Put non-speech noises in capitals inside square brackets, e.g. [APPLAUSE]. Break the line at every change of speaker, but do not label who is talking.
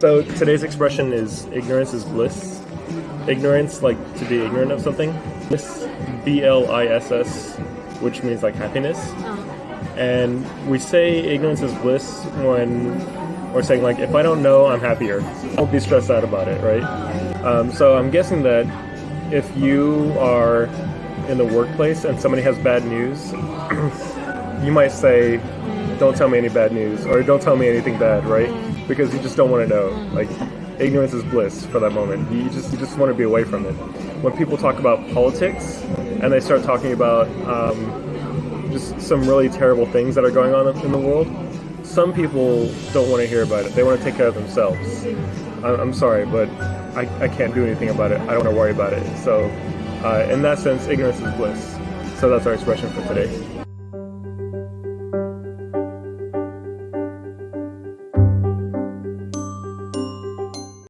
So today's expression is ignorance is bliss. Ignorance, like to be ignorant of something. Bliss, B L I S S, which means like happiness. And we say ignorance is bliss when we're saying like if I don't know, I'm happier. Don't be stressed out about it, right? Um, so I'm guessing that if you are in the workplace and somebody has bad news, [CLEARS THROAT] you might say, "Don't tell me any bad news," or "Don't tell me anything bad," right? Because you just don't want to know. Like ignorance is bliss for that moment. You just you just want to be away from it. When people talk about politics and they start talking about um, just some really terrible things that are going on in the world, some people don't want to hear about it. They want to take care of themselves. I'm sorry, but I, I can't do anything about it. I don't want to worry about it. So, uh, in that sense, ignorance is bliss. So that's our expression for today.